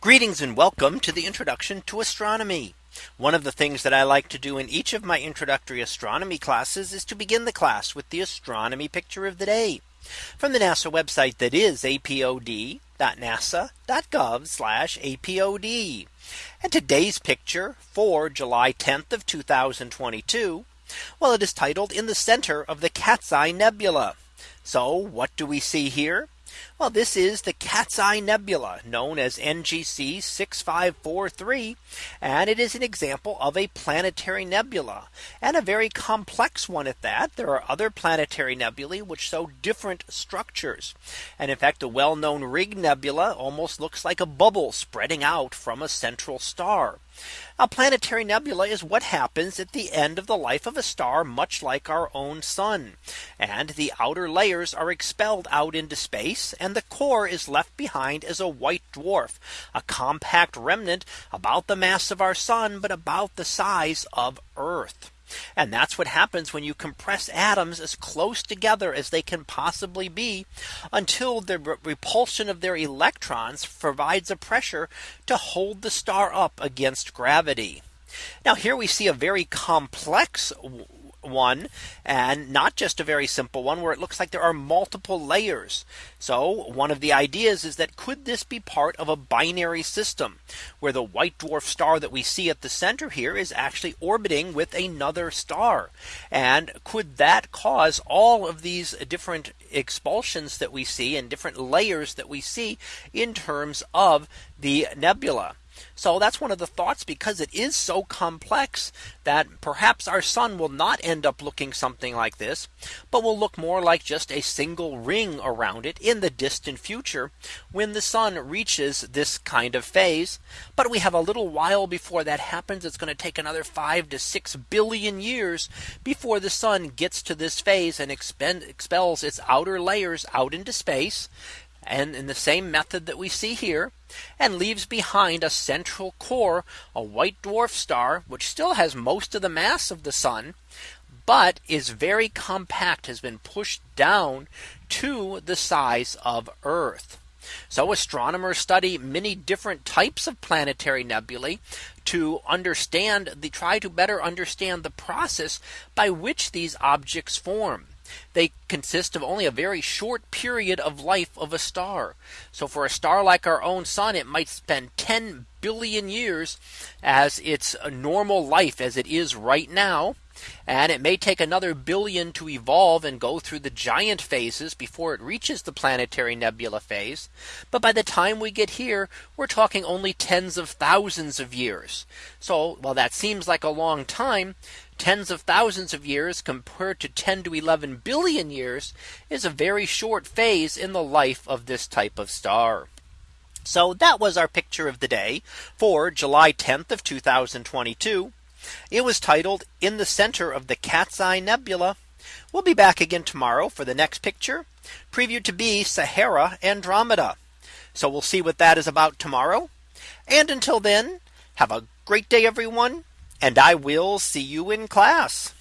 Greetings and welcome to the introduction to astronomy. One of the things that I like to do in each of my introductory astronomy classes is to begin the class with the astronomy picture of the day from the NASA website that is apod.nasa.gov apod. And today's picture for July 10th of 2022. Well, it is titled in the center of the Cat's Eye Nebula. So what do we see here? Well, this is the Cat's Eye Nebula known as NGC 6543. And it is an example of a planetary nebula and a very complex one at that. There are other planetary nebulae which show different structures. And in fact, the well known Ring Nebula almost looks like a bubble spreading out from a central star. A planetary nebula is what happens at the end of the life of a star much like our own sun. And the outer layers are expelled out into space and the core is left behind as a white dwarf, a compact remnant about the mass of our sun, but about the size of Earth. And that's what happens when you compress atoms as close together as they can possibly be until the repulsion of their electrons provides a pressure to hold the star up against gravity. Now here we see a very complex one and not just a very simple one where it looks like there are multiple layers. So one of the ideas is that could this be part of a binary system where the white dwarf star that we see at the center here is actually orbiting with another star. And could that cause all of these different expulsions that we see and different layers that we see in terms of the nebula. So that's one of the thoughts because it is so complex that perhaps our sun will not end up looking something like this, but will look more like just a single ring around it in the distant future when the sun reaches this kind of phase. But we have a little while before that happens. It's going to take another five to six billion years before the sun gets to this phase and expend, expels its outer layers out into space and in the same method that we see here and leaves behind a central core, a white dwarf star, which still has most of the mass of the sun, but is very compact has been pushed down to the size of Earth. So astronomers study many different types of planetary nebulae to understand the try to better understand the process by which these objects form they consist of only a very short period of life of a star. So for a star like our own sun, it might spend 10 billion years as its normal life as it is right now. And it may take another billion to evolve and go through the giant phases before it reaches the planetary nebula phase. But by the time we get here, we're talking only tens of thousands of years. So while that seems like a long time, tens of thousands of years compared to 10 to 11 billion years is a very short phase in the life of this type of star. So that was our picture of the day for July 10th of 2022. It was titled in the center of the Cat's Eye Nebula. We'll be back again tomorrow for the next picture previewed to be Sahara Andromeda. So we'll see what that is about tomorrow. And until then, have a great day, everyone. And I will see you in class.